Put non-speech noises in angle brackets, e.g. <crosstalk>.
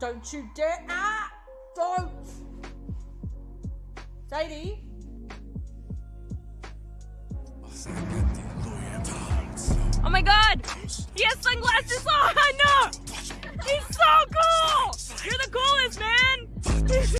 Don't you dare. Ah! Don't! Sadie? Oh my god! He has sunglasses on! <laughs> No! He's so cool! You're the coolest, man! <laughs>